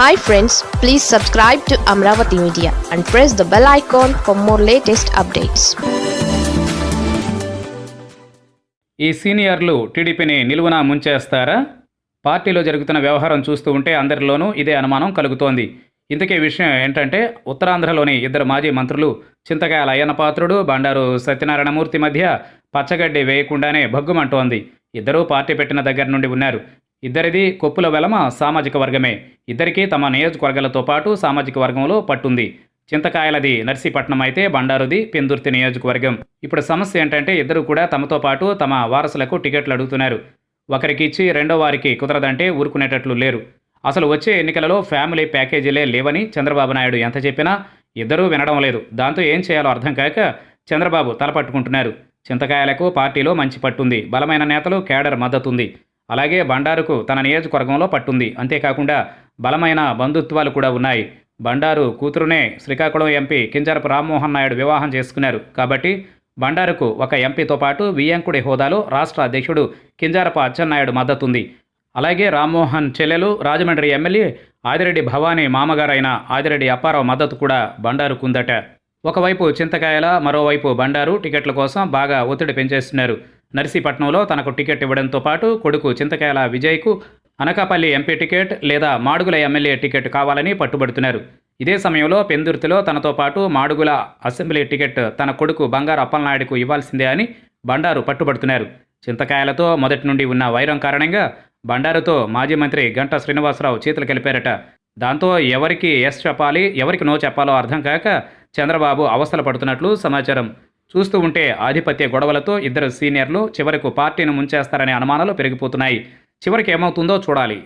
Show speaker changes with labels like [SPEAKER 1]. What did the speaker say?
[SPEAKER 1] Hi friends please subscribe to Amaravati media and press the bell icon for more latest updates
[SPEAKER 2] ఈ సీనియర్లు టీడీపీని నిలువున ముంచేస్తారా? పార్టీలో జరుగుతున్న వ్యవహారం చూస్తూ ఉంటే అందరిలోనూ ఇదే అనుమానం కలుగుతోంది. ఇంతకీ విషయం ఏంటంటే ఉత్తరాంధ్రలోని ఇద్దరు మాజీ మంత్రులు చింతకాయల అయ్యన్నపాత్రుడు బండారు సత్యనారాయణమూర్తి మధ్య పచ్చగడ్డి వేయకుండానే భగ్గుమంటోంది. ఇద్దరూ పార్టీ పెట్టిన దగ్గర నుండి ఉన్నారు. ఇద్దరిది కొప్పుల వెలమ సామాజిక వర్గమే. ఇద్దరికీ తమ నియోజకవర్గాలతో పాటు సామాజిక వర్గంలో పట్టుంది. చింతకాయలది నర్సీపట్నం అయితే బండారుది పెందుర్తి నియోజకవర్గం. ఇప్పుడు సమస్య ఏంటంటే ఇద్దరు కూడా తమతో పాటు తమ వారసులకు టికెట్లు అడుగుతున్నారు. ఒకరికి ఇచ్చి రెండో వారికి కుదరదంటే ఊరుకునేటట్లు లేరు. అసలు వచ్చే ఎన్నికలలో ఫ్యామిలీ ప్యాకేజీలే లేవని చంద్రబాబు నాయుడు ఎంత చెప్పినా ఇద్దరూ వినడం లేదు. దాంతో ఏం చేయాలో అర్థం కాక చంద్రబాబు తలపట్టుకుంటున్నారు. చింతకాయలకు పార్టీలో మంచి పట్టుంది. బలమైన నేతలు కేడర్ మద్దతుంది. అలాగే బండారుకు తన నియోజకవర్గంలో పట్టుంది. అంతేకాకుండా బలమైన బంధుత్వాలు కూడా ఉన్నాయి. బండారు కూతురునే శ్రీకాకుళం ఎంపీ కింజరపు రామ్మోహన్ నాయుడు వివాహం చేసుకున్నారు. కాబట్టి బండారుకు ఒక ఎంపీతో పాటు వియ్యంకుడి హోదాలో రాష్ట్ర అధ్యక్షుడు కింజారపు అచ్చెన్నాయుడు మద్దతుంది. అలాగే రామ్మోహన్ చెల్లెలు రాజమండ్రి ఎమ్మెల్యే ఆదిరెడ్డి భవానీ మామగారైన ఆదిరెడ్డి అప్పారావు మద్దతు కూడా బండారుకుందట ఒకవైపు చింతకాయల మరోవైపు బండారు టికెట్ల కోసం బాగా ఒత్తిడి పెంచేస్తున్నారు. నర్సీపట్నంలో తనకు టికెట్ ఇవ్వడంతో పాటు కొడుకు చింతకాయల విజయ్కు అనకాపల్లి ఎంపీ టికెట్ లేదా మాడుగుల ఎమ్మెల్యే టికెట్ కావాలని పట్టుబడుతున్నారు. ఇదే సమయంలో పెందుర్తిలో తనతో పాటు మాడుగుల అసెంబ్లీ టికెట్ తన కొడుకు బంగారు అప్పలనాయుడుకు ఇవ్వాల్సిందే అని బండారు పట్టుబడుతున్నారు. చింతకాయలతో మొదటి నుండి ఉన్న వైరం కారణంగా బండారుతో మాజీ మంత్రి గంటా శ్రీనివాసరావు చేతులు కలిపారట. దాంతో ఎవరికి ఎస్ చెప్పాలి ఎవరికి నో చెప్పాలో అర్థం కాక చంద్రబాబు అవస్థలు పడుతున్నట్లు సమాచారం. చూస్తూ ఉంటే ఆధిపత్య గొడవలతో ఇద్దరు సీనియర్లు చివరకు పార్టీని ముంచేస్తారనే అనుమానాలు పెరిగిపోతున్నాయి. చివరికి ఏమవుతుందో చూడాలి.